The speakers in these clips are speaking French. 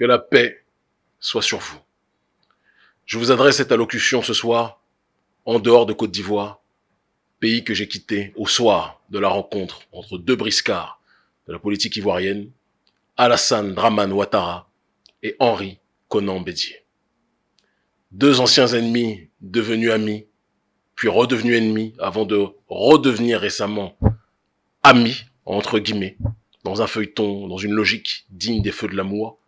que la paix soit sur vous. Je vous adresse cette allocution ce soir en dehors de Côte d'Ivoire, pays que j'ai quitté au soir de la rencontre entre deux briscards de la politique ivoirienne, Alassane Draman Ouattara et Henri Conan Bédier. Deux anciens ennemis devenus amis, puis redevenus ennemis avant de redevenir récemment amis, entre guillemets, dans un feuilleton, dans une logique digne des feux de l'amour,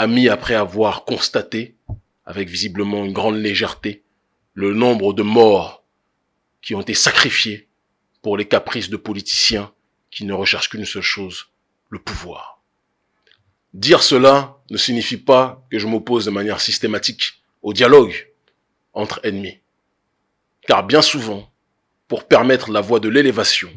amis après avoir constaté, avec visiblement une grande légèreté, le nombre de morts qui ont été sacrifiés pour les caprices de politiciens qui ne recherchent qu'une seule chose, le pouvoir. Dire cela ne signifie pas que je m'oppose de manière systématique au dialogue entre ennemis. Car bien souvent, pour permettre la voie de l'élévation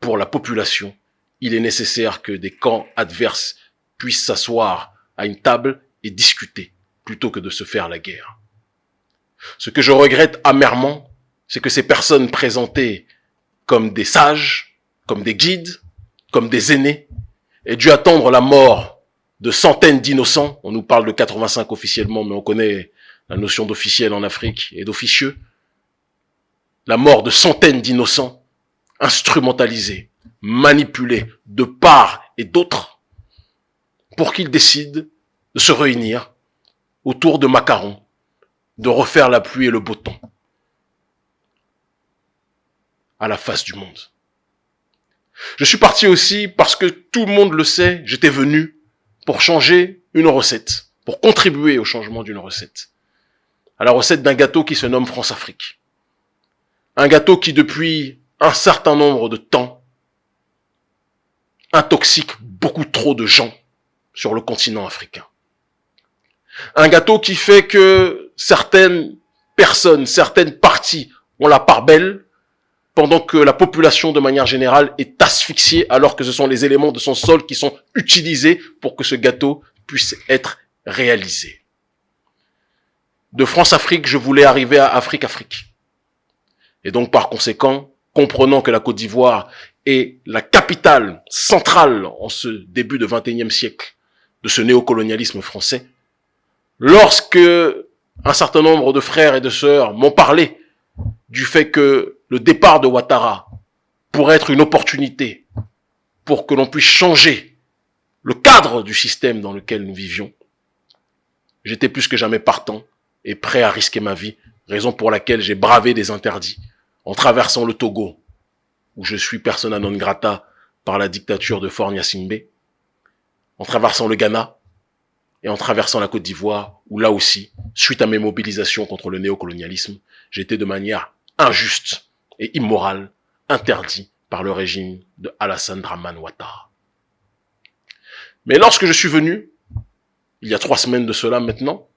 pour la population, il est nécessaire que des camps adverses puissent s'asseoir à une table et discuter plutôt que de se faire la guerre. Ce que je regrette amèrement, c'est que ces personnes présentées comme des sages, comme des guides, comme des aînés, aient dû attendre la mort de centaines d'innocents. On nous parle de 85 officiellement, mais on connaît la notion d'officiel en Afrique et d'officieux. La mort de centaines d'innocents instrumentalisés, manipulés de part et d'autre pour qu'ils décident de se réunir autour de macarons, de refaire la pluie et le beau temps à la face du monde. Je suis parti aussi parce que tout le monde le sait, j'étais venu pour changer une recette, pour contribuer au changement d'une recette. À la recette d'un gâteau qui se nomme France-Afrique. Un gâteau qui depuis un certain nombre de temps intoxique beaucoup trop de gens sur le continent africain. Un gâteau qui fait que certaines personnes, certaines parties ont la part belle, pendant que la population de manière générale est asphyxiée alors que ce sont les éléments de son sol qui sont utilisés pour que ce gâteau puisse être réalisé. De France-Afrique, je voulais arriver à Afrique-Afrique. Et donc par conséquent, comprenant que la Côte d'Ivoire est la capitale centrale en ce début de 21e siècle de ce néocolonialisme français, lorsque un certain nombre de frères et de sœurs m'ont parlé du fait que le départ de Ouattara pourrait être une opportunité pour que l'on puisse changer le cadre du système dans lequel nous vivions, j'étais plus que jamais partant et prêt à risquer ma vie, raison pour laquelle j'ai bravé des interdits en traversant le Togo, où je suis persona non grata par la dictature de Simbe, en traversant le Ghana et en traversant la Côte d'Ivoire, où là aussi, suite à mes mobilisations contre le néocolonialisme, j'étais de manière injuste et immorale interdit par le régime de Alassane Draman Ouattara. Mais lorsque je suis venu, il y a trois semaines de cela maintenant,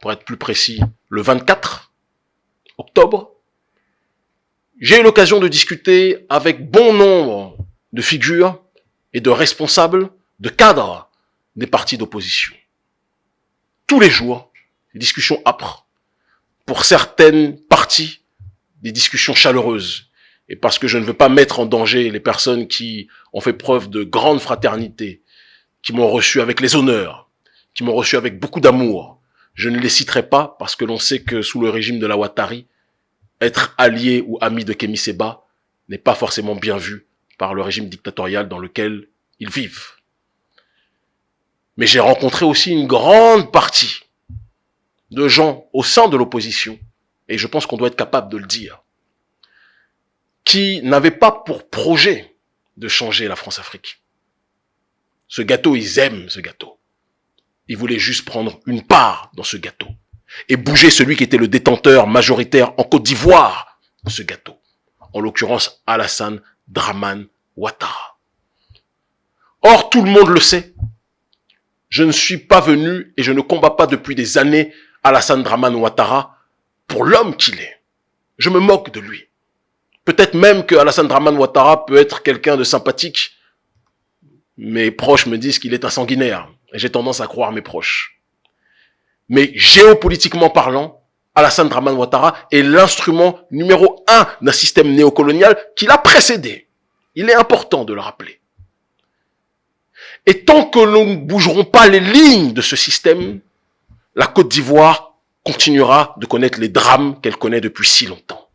pour être plus précis, le 24 octobre, j'ai eu l'occasion de discuter avec bon nombre de figures et de responsables, de cadres des partis d'opposition. Tous les jours, des discussions âpres. Pour certaines parties, des discussions chaleureuses. Et parce que je ne veux pas mettre en danger les personnes qui ont fait preuve de grande fraternité, qui m'ont reçu avec les honneurs, qui m'ont reçu avec beaucoup d'amour, je ne les citerai pas parce que l'on sait que sous le régime de la Ouattari, être allié ou ami de Kémy Seba n'est pas forcément bien vu par le régime dictatorial dans lequel ils vivent. Mais j'ai rencontré aussi une grande partie de gens au sein de l'opposition, et je pense qu'on doit être capable de le dire, qui n'avaient pas pour projet de changer la France-Afrique. Ce gâteau, ils aiment ce gâteau. Ils voulaient juste prendre une part dans ce gâteau et bouger celui qui était le détenteur majoritaire en Côte d'Ivoire de ce gâteau. En l'occurrence, Alassane Draman Ouattara. Or, tout le monde le sait. Je ne suis pas venu et je ne combats pas depuis des années Alassane Draman Ouattara pour l'homme qu'il est. Je me moque de lui. Peut-être même que Alassane Draman Ouattara peut être quelqu'un de sympathique. Mes proches me disent qu'il est un sanguinaire. Et j'ai tendance à croire mes proches. Mais géopolitiquement parlant, Alassane Draman Ouattara est l'instrument numéro un d'un système néocolonial qui l'a précédé. Il est important de le rappeler. Et tant que nous ne bougerons pas les lignes de ce système, la Côte d'Ivoire continuera de connaître les drames qu'elle connaît depuis si longtemps.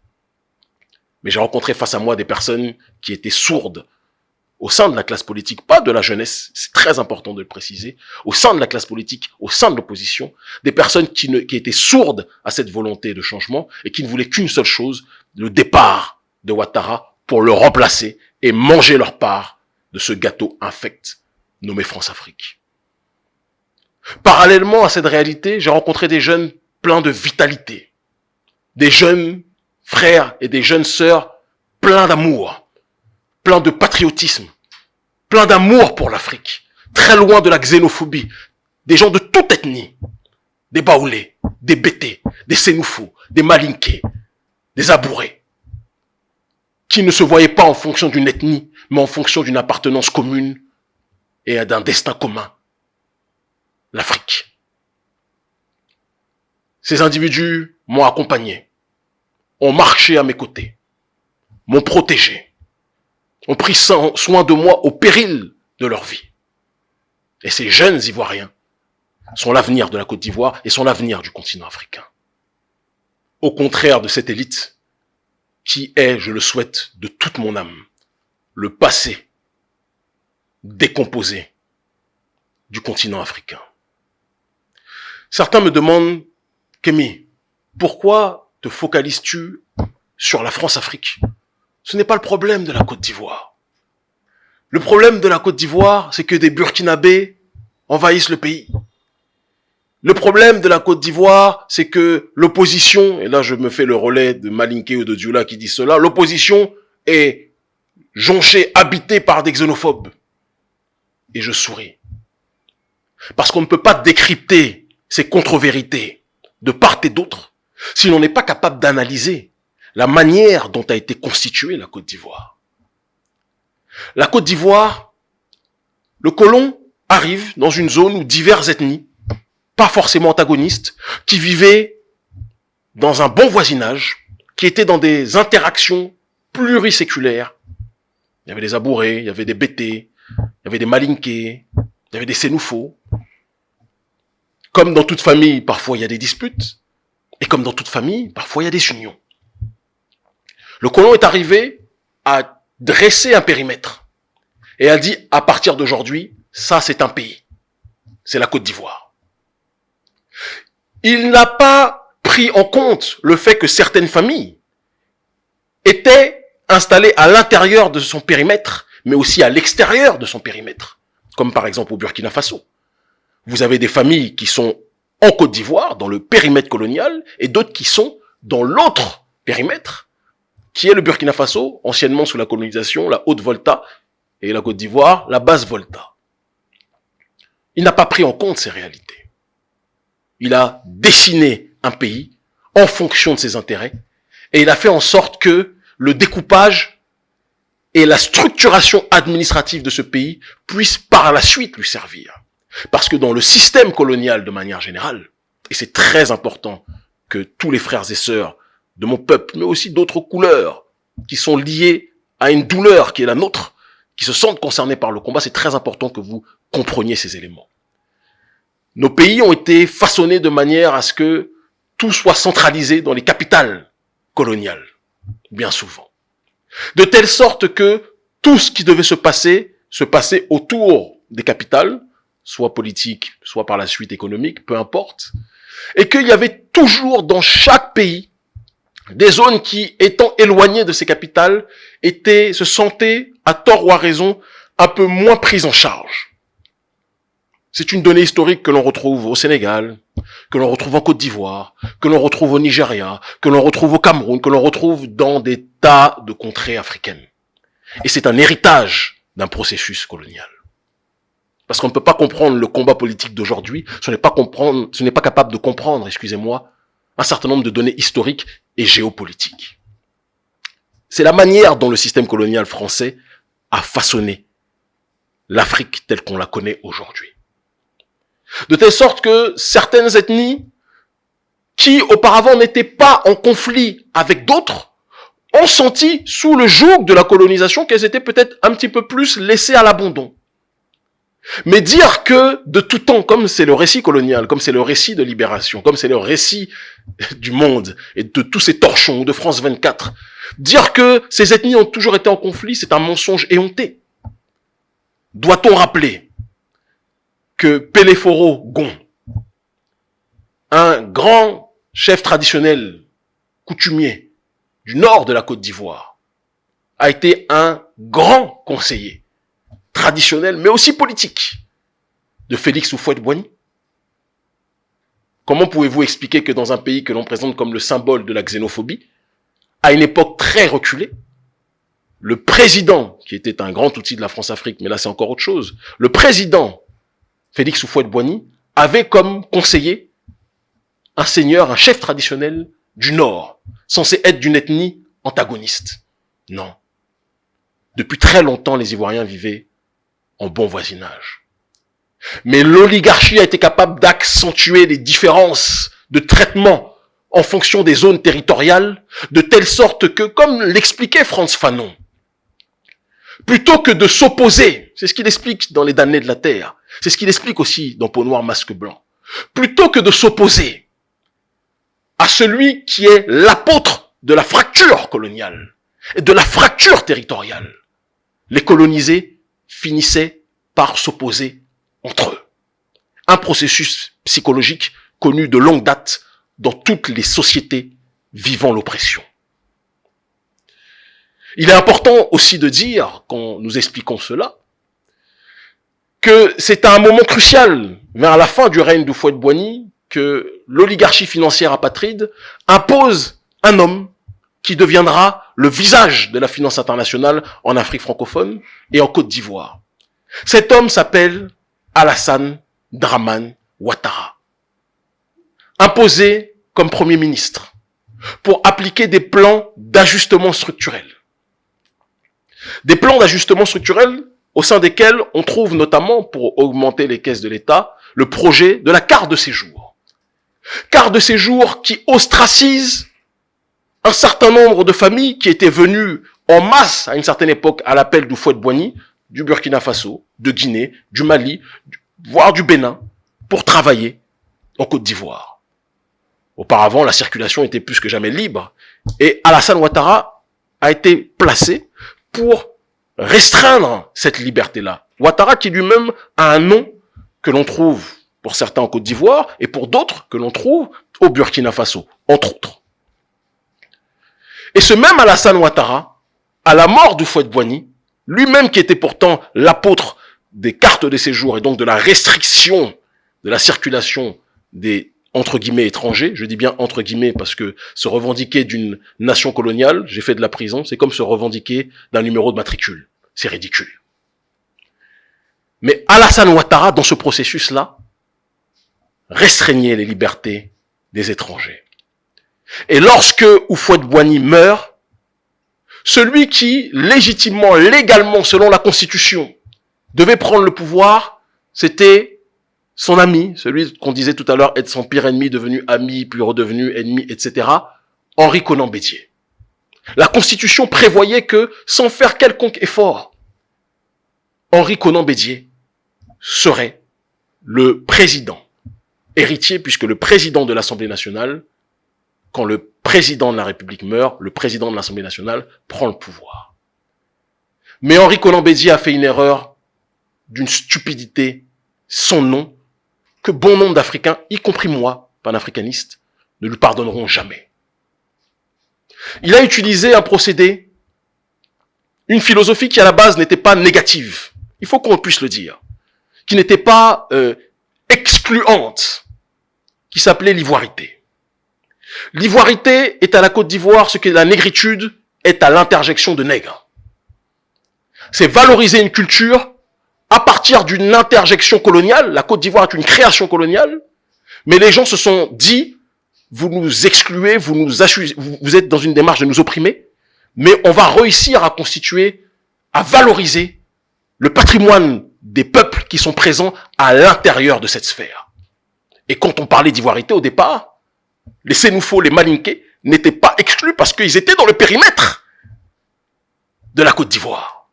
Mais j'ai rencontré face à moi des personnes qui étaient sourdes au sein de la classe politique, pas de la jeunesse, c'est très important de le préciser, au sein de la classe politique, au sein de l'opposition, des personnes qui, qui étaient sourdes à cette volonté de changement et qui ne voulaient qu'une seule chose, le départ de Ouattara pour le remplacer et manger leur part de ce gâteau infect nommé France-Afrique. Parallèlement à cette réalité, j'ai rencontré des jeunes pleins de vitalité, des jeunes frères et des jeunes sœurs pleins d'amour, pleins de patriotisme, pleins d'amour pour l'Afrique, très loin de la xénophobie, des gens de toute ethnie, des Baoulés, des Bétés, des Sénoufous, des Malinqués, des Abourés, qui ne se voyaient pas en fonction d'une ethnie, mais en fonction d'une appartenance commune d'un destin commun, l'Afrique. Ces individus m'ont accompagné, ont marché à mes côtés, m'ont protégé, ont pris soin de moi au péril de leur vie. Et ces jeunes Ivoiriens sont l'avenir de la Côte d'Ivoire et sont l'avenir du continent africain. Au contraire de cette élite qui est, je le souhaite, de toute mon âme, le passé décomposé du continent africain. Certains me demandent, Kémy, pourquoi te focalises-tu sur la France-Afrique? Ce n'est pas le problème de la Côte d'Ivoire. Le problème de la Côte d'Ivoire, c'est que des Burkinabés envahissent le pays. Le problème de la Côte d'Ivoire, c'est que l'opposition, et là je me fais le relais de Malinké ou de Dioula qui dit cela, l'opposition est jonchée, habitée par des xénophobes et je souris. Parce qu'on ne peut pas décrypter ces contre-vérités de part et d'autre si l'on n'est pas capable d'analyser la manière dont a été constituée la Côte d'Ivoire. La Côte d'Ivoire, le colon arrive dans une zone où diverses ethnies, pas forcément antagonistes, qui vivaient dans un bon voisinage, qui étaient dans des interactions pluriséculaires. Il y avait des abourés, il y avait des bêtés, il y avait des malinqués, il y avait des sénoufos. Comme dans toute famille, parfois il y a des disputes. Et comme dans toute famille, parfois il y a des unions. Le colon est arrivé à dresser un périmètre et a dit, à partir d'aujourd'hui, ça c'est un pays. C'est la Côte d'Ivoire. Il n'a pas pris en compte le fait que certaines familles étaient installées à l'intérieur de son périmètre mais aussi à l'extérieur de son périmètre, comme par exemple au Burkina Faso. Vous avez des familles qui sont en Côte d'Ivoire, dans le périmètre colonial, et d'autres qui sont dans l'autre périmètre, qui est le Burkina Faso, anciennement sous la colonisation, la Haute Volta, et la Côte d'Ivoire, la Basse Volta. Il n'a pas pris en compte ces réalités. Il a dessiné un pays en fonction de ses intérêts, et il a fait en sorte que le découpage et la structuration administrative de ce pays puisse par la suite lui servir. Parce que dans le système colonial de manière générale, et c'est très important que tous les frères et sœurs de mon peuple, mais aussi d'autres couleurs, qui sont liés à une douleur qui est la nôtre, qui se sentent concernés par le combat, c'est très important que vous compreniez ces éléments. Nos pays ont été façonnés de manière à ce que tout soit centralisé dans les capitales coloniales, bien souvent. De telle sorte que tout ce qui devait se passer, se passait autour des capitales, soit politiques, soit par la suite économique, peu importe, et qu'il y avait toujours dans chaque pays des zones qui, étant éloignées de ces capitales, étaient, se sentaient, à tort ou à raison, un peu moins prises en charge. C'est une donnée historique que l'on retrouve au Sénégal, que l'on retrouve en Côte d'Ivoire, que l'on retrouve au Nigeria, que l'on retrouve au Cameroun, que l'on retrouve dans des tas de contrées africaines. Et c'est un héritage d'un processus colonial. Parce qu'on ne peut pas comprendre le combat politique d'aujourd'hui, ce n'est pas comprendre, ce n'est pas capable de comprendre, excusez-moi, un certain nombre de données historiques et géopolitiques. C'est la manière dont le système colonial français a façonné l'Afrique telle qu'on la connaît aujourd'hui. De telle sorte que certaines ethnies qui auparavant n'étaient pas en conflit avec d'autres ont senti sous le joug de la colonisation qu'elles étaient peut-être un petit peu plus laissées à l'abandon. Mais dire que de tout temps, comme c'est le récit colonial, comme c'est le récit de libération, comme c'est le récit du monde et de tous ces torchons de France 24, dire que ces ethnies ont toujours été en conflit, c'est un mensonge éhonté. Doit-on rappeler que Péléphoro Gon, un grand chef traditionnel coutumier du nord de la Côte d'Ivoire, a été un grand conseiller traditionnel, mais aussi politique, de Félix Houphouët-Boigny. Comment pouvez-vous expliquer que dans un pays que l'on présente comme le symbole de la xénophobie, à une époque très reculée, le président, qui était un grand outil de la France-Afrique, mais là c'est encore autre chose, le président Félix Houphouët-Boigny avait comme conseiller un seigneur, un chef traditionnel du Nord, censé être d'une ethnie antagoniste. Non. Depuis très longtemps, les Ivoiriens vivaient en bon voisinage. Mais l'oligarchie a été capable d'accentuer les différences de traitement en fonction des zones territoriales, de telle sorte que, comme l'expliquait Franz Fanon, plutôt que de s'opposer, c'est ce qu'il explique dans Les damnés de la terre, c'est ce qu'il explique aussi dans Peau noire, masque blanc, plutôt que de s'opposer à celui qui est l'apôtre de la fracture coloniale et de la fracture territoriale, les colonisés finissaient par s'opposer entre eux. Un processus psychologique connu de longue date dans toutes les sociétés vivant l'oppression. Il est important aussi de dire, quand nous expliquons cela, que c'est à un moment crucial, vers la fin du règne de Fouet de Boigny, que l'oligarchie financière apatride impose un homme qui deviendra le visage de la finance internationale en Afrique francophone et en Côte d'Ivoire. Cet homme s'appelle Alassane Draman Ouattara. Imposé comme Premier ministre pour appliquer des plans d'ajustement structurel. Des plans d'ajustement structurel au sein desquels on trouve notamment, pour augmenter les caisses de l'État, le projet de la carte de séjour. Carte de séjour qui ostracise un certain nombre de familles qui étaient venues en masse à une certaine époque à l'appel du fouet Boigny, du Burkina Faso, de Guinée, du Mali, voire du Bénin, pour travailler en Côte d'Ivoire. Auparavant, la circulation était plus que jamais libre et Alassane Ouattara a été placé pour restreindre cette liberté-là. Ouattara qui lui-même a un nom que l'on trouve pour certains en Côte d'Ivoire et pour d'autres que l'on trouve au Burkina Faso, entre autres. Et ce même Alassane Ouattara, à la mort du Fouet Boigny, lui-même qui était pourtant l'apôtre des cartes de séjour et donc de la restriction de la circulation des entre guillemets étrangers, je dis bien entre guillemets parce que se revendiquer d'une nation coloniale, j'ai fait de la prison, c'est comme se revendiquer d'un numéro de matricule. C'est ridicule. Mais Alassane Ouattara, dans ce processus-là, restreignait les libertés des étrangers. Et lorsque Oufouette Boigny meurt, celui qui, légitimement, légalement, selon la Constitution, devait prendre le pouvoir, c'était son ami, celui qu'on disait tout à l'heure être son pire ennemi, devenu ami, puis redevenu ennemi, etc., Henri Conan Bédier. La Constitution prévoyait que, sans faire quelconque effort, Henri Conan Bédier serait le président, héritier, puisque le président de l'Assemblée nationale, quand le président de la République meurt, le président de l'Assemblée nationale prend le pouvoir. Mais Henri Conan Bédier a fait une erreur d'une stupidité sans nom que bon nombre d'Africains, y compris moi, panafricaniste, ne lui pardonneront jamais. Il a utilisé un procédé, une philosophie qui à la base n'était pas négative, il faut qu'on puisse le dire, qui n'était pas euh, excluante, qui s'appelait l'ivoirité. L'ivoirité est à la Côte d'Ivoire ce que la négritude est à l'interjection de nègre. C'est valoriser une culture à partir d'une interjection coloniale. La Côte d'Ivoire est une création coloniale, mais les gens se sont dit, vous nous excluez, vous nous vous êtes dans une démarche de nous opprimer, mais on va réussir à constituer, à valoriser le patrimoine des peuples qui sont présents à l'intérieur de cette sphère. Et quand on parlait d'ivoirité au départ, les Sénoufos, les Malinqués n'étaient pas exclus parce qu'ils étaient dans le périmètre de la Côte d'Ivoire.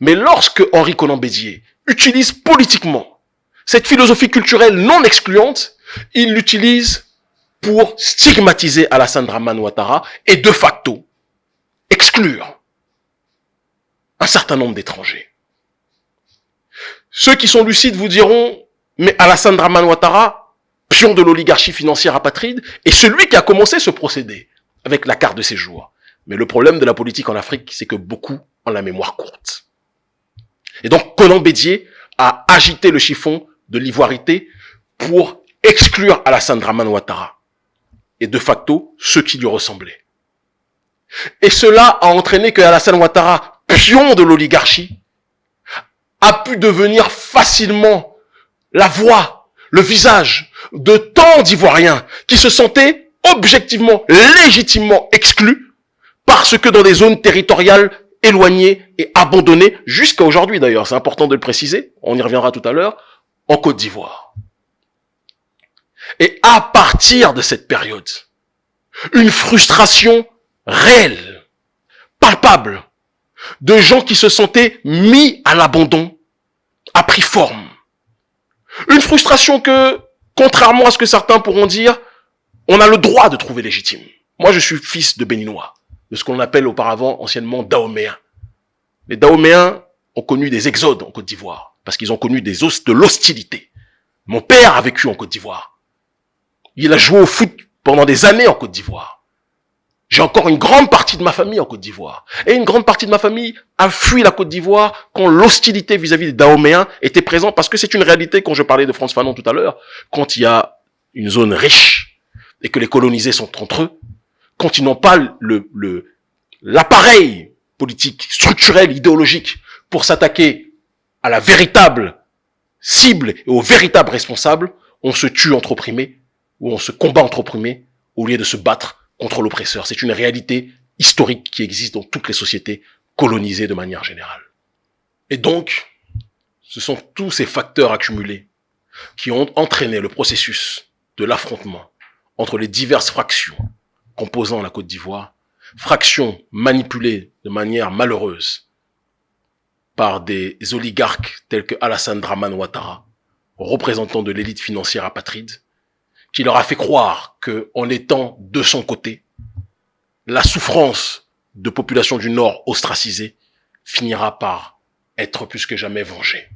Mais lorsque Henri Conan Bédier utilise politiquement cette philosophie culturelle non excluante, il l'utilise pour stigmatiser Alassane Draman Ouattara et de facto exclure un certain nombre d'étrangers. Ceux qui sont lucides vous diront, mais Alassane Draman Ouattara, pion de l'oligarchie financière apatride, est celui qui a commencé ce procédé avec la carte de séjour. Mais le problème de la politique en Afrique, c'est que beaucoup ont la mémoire courte. Et donc, Conan Bédier a agité le chiffon de l'ivoirité pour exclure Alassane Draman Ouattara et de facto ceux qui lui ressemblaient. Et cela a entraîné que Alassane Ouattara, pion de l'oligarchie, a pu devenir facilement la voix, le visage de tant d'Ivoiriens qui se sentaient objectivement, légitimement exclus parce que dans des zones territoriales éloignées et abandonnées, jusqu'à aujourd'hui d'ailleurs, c'est important de le préciser, on y reviendra tout à l'heure, en Côte d'Ivoire. Et à partir de cette période, une frustration réelle, palpable, de gens qui se sentaient mis à l'abandon, a pris forme. Une frustration que, contrairement à ce que certains pourront dire, on a le droit de trouver légitime. Moi, je suis fils de Béninois, de ce qu'on appelle auparavant anciennement Dahoméens. Les Dahoméens ont connu des exodes en Côte d'Ivoire, parce qu'ils ont connu des os de l'hostilité. Mon père a vécu en Côte d'Ivoire. Il a joué au foot pendant des années en Côte d'Ivoire. J'ai encore une grande partie de ma famille en Côte d'Ivoire. Et une grande partie de ma famille a fui la Côte d'Ivoire quand l'hostilité vis-à-vis des Dahoméens était présente, parce que c'est une réalité, quand je parlais de France Fanon tout à l'heure, quand il y a une zone riche et que les colonisés sont entre eux, quand ils n'ont pas le, le, l'appareil politique, structurel, idéologique pour s'attaquer à la véritable cible et aux véritables responsables, on se tue entre opprimés ou on se combat entre opprimés au lieu de se battre contre l'oppresseur. C'est une réalité historique qui existe dans toutes les sociétés colonisées de manière générale. Et donc, ce sont tous ces facteurs accumulés qui ont entraîné le processus de l'affrontement entre les diverses fractions composant la Côte d'Ivoire, fractions manipulées de manière malheureuse par des oligarques tels que Alassane Draman Ouattara, représentant de l'élite financière apatride, qui leur a fait croire que, en étant de son côté, la souffrance de populations du Nord ostracisées finira par être plus que jamais vengée.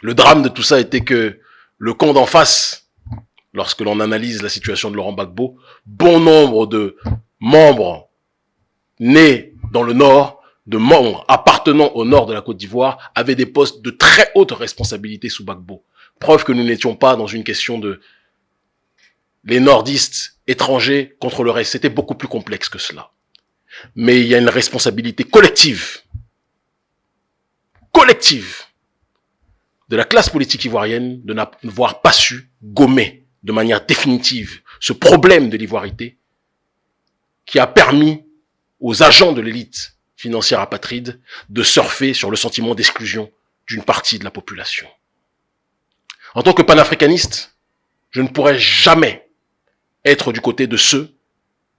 Le drame de tout ça était que le camp d'en face, lorsque l'on analyse la situation de Laurent Gbagbo, bon nombre de membres nés dans le Nord, de membres appartenant au Nord de la Côte d'Ivoire, avaient des postes de très haute responsabilité sous Gbagbo. Preuve que nous n'étions pas dans une question de les nordistes étrangers contre le reste. C'était beaucoup plus complexe que cela. Mais il y a une responsabilité collective, collective, de la classe politique ivoirienne de n'avoir pas su gommer de manière définitive ce problème de l'ivoirité qui a permis aux agents de l'élite financière apatride de surfer sur le sentiment d'exclusion d'une partie de la population. En tant que panafricaniste, je ne pourrais jamais être du côté de ceux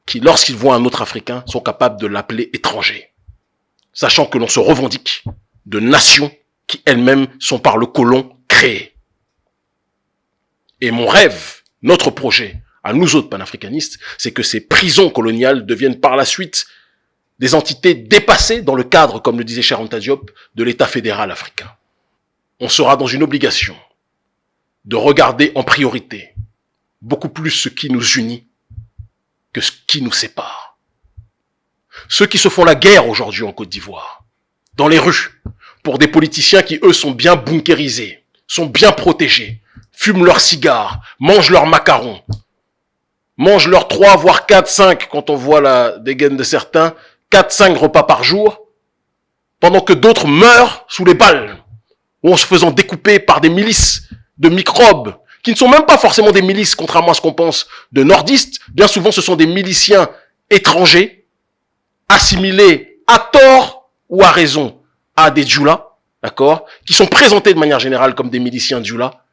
qui, lorsqu'ils voient un autre Africain, sont capables de l'appeler étranger, sachant que l'on se revendique de nations qui elles-mêmes sont par le colon créées. Et mon rêve, notre projet, à nous autres panafricanistes, c'est que ces prisons coloniales deviennent par la suite des entités dépassées dans le cadre, comme le disait Charanta Diop, de l'État fédéral africain. On sera dans une obligation de regarder en priorité beaucoup plus ce qui nous unit que ce qui nous sépare. Ceux qui se font la guerre aujourd'hui en Côte d'Ivoire, dans les rues, pour des politiciens qui, eux, sont bien bunkérisés, sont bien protégés, fument leurs cigares, mangent leurs macarons, mangent leurs trois, voire quatre, cinq, quand on voit la dégaine de certains, quatre, cinq repas par jour, pendant que d'autres meurent sous les balles, ou en se faisant découper par des milices de microbes qui ne sont même pas forcément des milices, contrairement à ce qu'on pense, de nordistes. Bien souvent, ce sont des miliciens étrangers, assimilés à tort ou à raison à des djoulas, d'accord, qui sont présentés de manière générale comme des miliciens djoulas,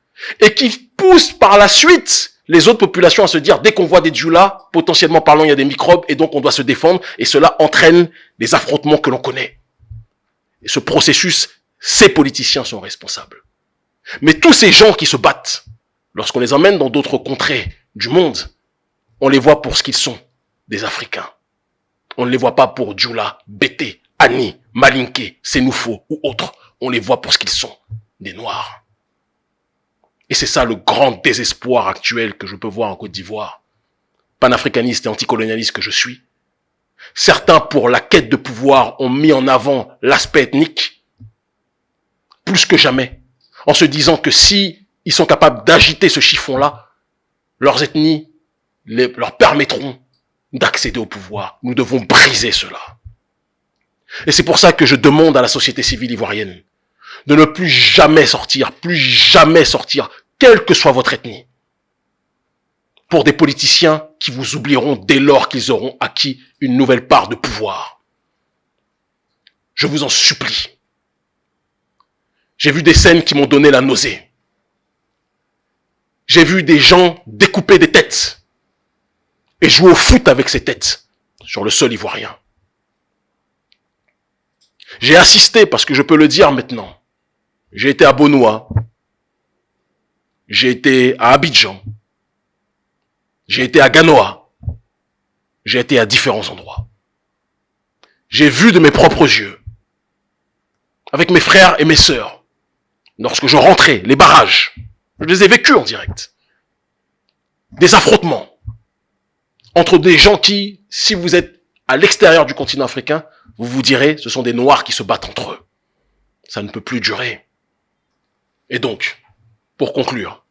et qui poussent par la suite les autres populations à se dire, dès qu'on voit des djoulas, potentiellement parlant, il y a des microbes, et donc on doit se défendre, et cela entraîne les affrontements que l'on connaît. Et ce processus ces politiciens sont responsables. Mais tous ces gens qui se battent, lorsqu'on les emmène dans d'autres contrées du monde, on les voit pour ce qu'ils sont, des Africains. On ne les voit pas pour Djoula, Bété, Annie, Malinké, Sénoufo ou autres. On les voit pour ce qu'ils sont, des Noirs. Et c'est ça le grand désespoir actuel que je peux voir en Côte d'Ivoire. Panafricaniste et anticolonialiste que je suis. Certains, pour la quête de pouvoir, ont mis en avant l'aspect ethnique, plus que jamais, en se disant que si ils sont capables d'agiter ce chiffon-là, leurs ethnies leur permettront d'accéder au pouvoir. Nous devons briser cela. Et c'est pour ça que je demande à la société civile ivoirienne de ne plus jamais sortir, plus jamais sortir, quelle que soit votre ethnie, pour des politiciens qui vous oublieront dès lors qu'ils auront acquis une nouvelle part de pouvoir. Je vous en supplie. J'ai vu des scènes qui m'ont donné la nausée. J'ai vu des gens découper des têtes et jouer au foot avec ces têtes sur le sol ivoirien. J'ai assisté, parce que je peux le dire maintenant, j'ai été à Bonois, j'ai été à Abidjan, j'ai été à Ganoa, j'ai été à différents endroits. J'ai vu de mes propres yeux, avec mes frères et mes sœurs, lorsque je rentrais, les barrages, je les ai vécus en direct. Des affrontements, entre des gens qui, si vous êtes à l'extérieur du continent africain, vous vous direz, ce sont des Noirs qui se battent entre eux. Ça ne peut plus durer. Et donc, pour conclure,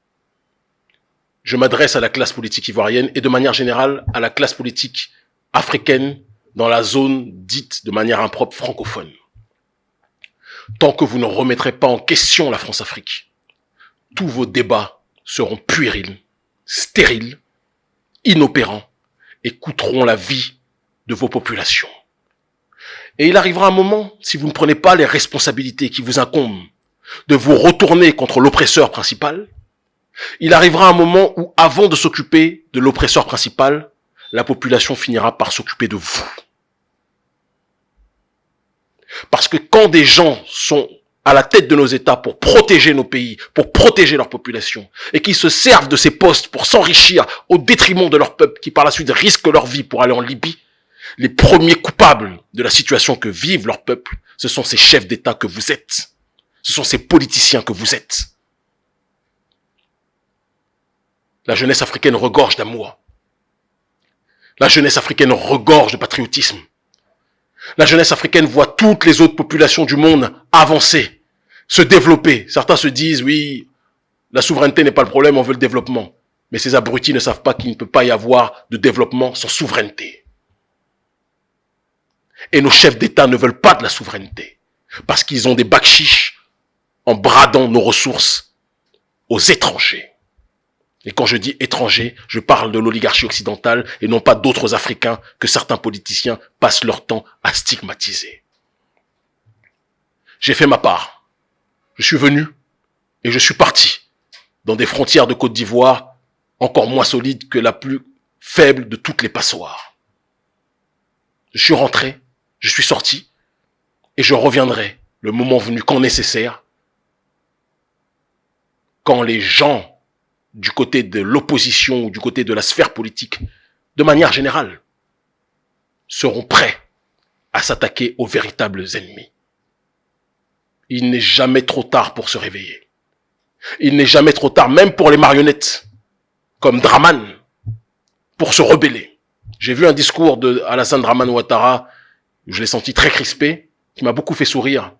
je m'adresse à la classe politique ivoirienne et de manière générale à la classe politique africaine dans la zone dite de manière impropre francophone. Tant que vous ne remettrez pas en question la France-Afrique, tous vos débats seront puérils, stériles, inopérants et coûteront la vie de vos populations. Et il arrivera un moment, si vous ne prenez pas les responsabilités qui vous incombent, de vous retourner contre l'oppresseur principal, il arrivera un moment où, avant de s'occuper de l'oppresseur principal, la population finira par s'occuper de vous. Parce que quand des gens sont à la tête de nos États pour protéger nos pays, pour protéger leur population, et qui se servent de ces postes pour s'enrichir au détriment de leur peuple, qui par la suite risquent leur vie pour aller en Libye, les premiers coupables de la situation que vivent leur peuple, ce sont ces chefs d'État que vous êtes. Ce sont ces politiciens que vous êtes. La jeunesse africaine regorge d'amour. La jeunesse africaine regorge de patriotisme. La jeunesse africaine voit toutes les autres populations du monde avancer, se développer. Certains se disent, oui, la souveraineté n'est pas le problème, on veut le développement. Mais ces abrutis ne savent pas qu'il ne peut pas y avoir de développement sans souveraineté. Et nos chefs d'État ne veulent pas de la souveraineté. Parce qu'ils ont des chiches en bradant nos ressources aux étrangers. Et quand je dis étranger, je parle de l'oligarchie occidentale et non pas d'autres Africains que certains politiciens passent leur temps à stigmatiser. J'ai fait ma part. Je suis venu et je suis parti dans des frontières de Côte d'Ivoire encore moins solides que la plus faible de toutes les passoires. Je suis rentré, je suis sorti et je reviendrai le moment venu quand nécessaire, quand les gens du côté de l'opposition ou du côté de la sphère politique, de manière générale, seront prêts à s'attaquer aux véritables ennemis. Il n'est jamais trop tard pour se réveiller. Il n'est jamais trop tard, même pour les marionnettes, comme Draman, pour se rebeller. J'ai vu un discours de Alassane Draman Ouattara, je l'ai senti très crispé, qui m'a beaucoup fait sourire.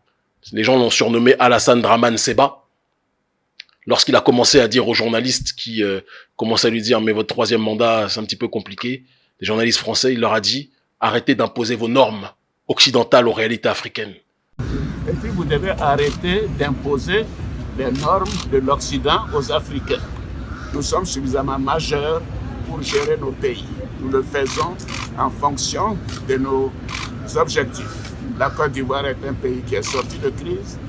Les gens l'ont surnommé Alassane Draman Seba lorsqu'il a commencé à dire aux journalistes qui euh, commençaient à lui dire mais votre troisième mandat c'est un petit peu compliqué, les journalistes français, il leur a dit arrêtez d'imposer vos normes occidentales aux réalités africaines. Et puis vous devez arrêter d'imposer les normes de l'Occident aux Africains. Nous sommes suffisamment majeurs pour gérer nos pays. Nous le faisons en fonction de nos objectifs. La Côte d'Ivoire est un pays qui est sorti de crise,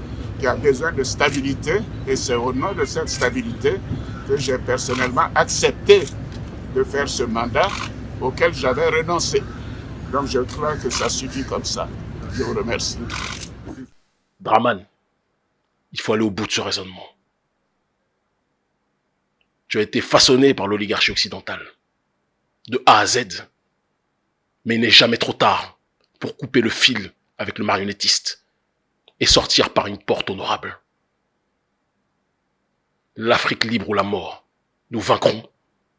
qui a besoin de stabilité et c'est au nom de cette stabilité que j'ai personnellement accepté de faire ce mandat auquel j'avais renoncé. Donc je crois que ça suffit comme ça. Je vous remercie. Brahman, il faut aller au bout de ce raisonnement. Tu as été façonné par l'oligarchie occidentale, de A à Z. Mais il n'est jamais trop tard pour couper le fil avec le marionnettiste et sortir par une porte honorable. L'Afrique libre ou la mort, nous vaincrons